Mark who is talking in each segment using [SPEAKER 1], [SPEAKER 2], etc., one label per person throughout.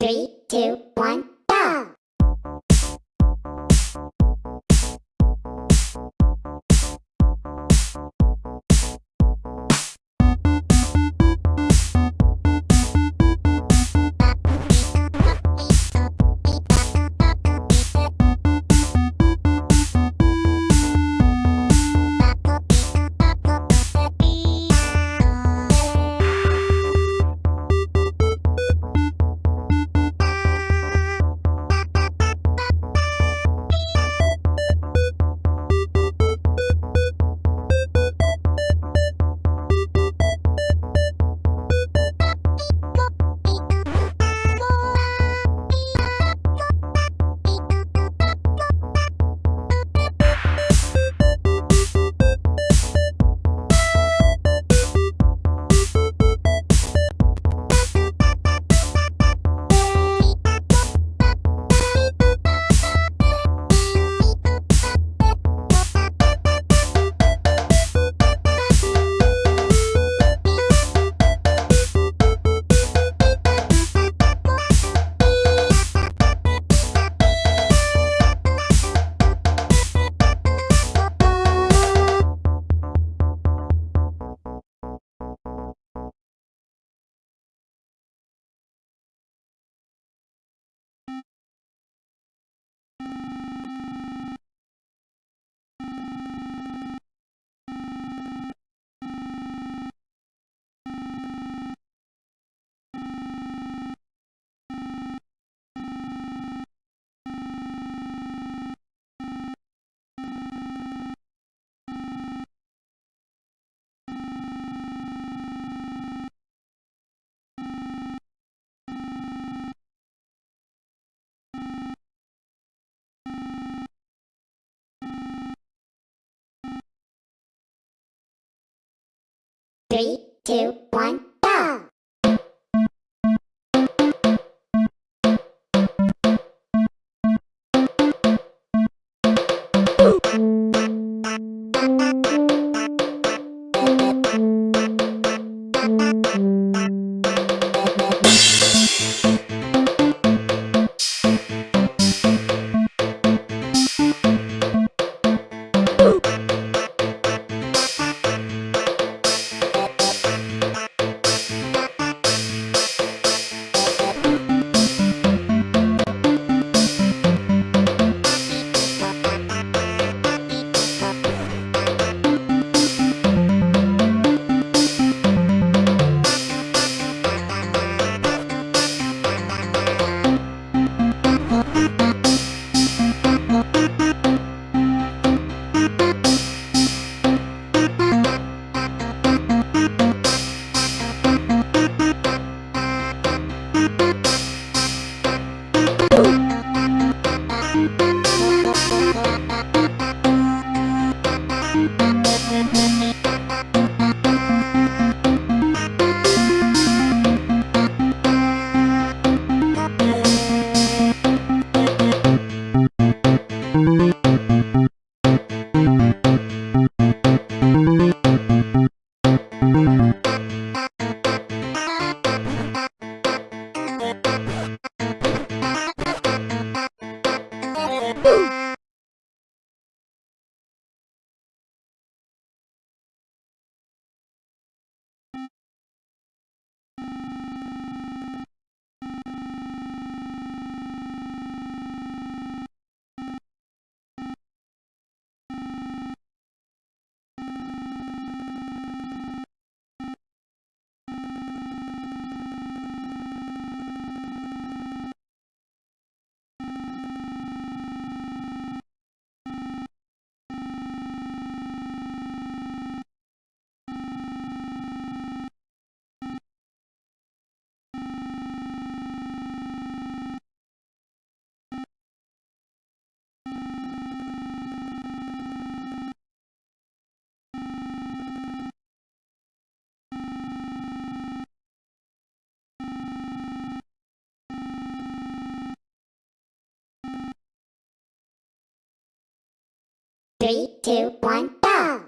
[SPEAKER 1] Three, two, one, Three, two, one, you. Three, two, one, go!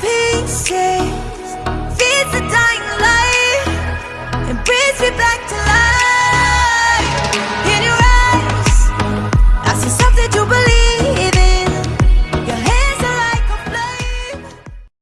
[SPEAKER 2] pieces, feeds the dying.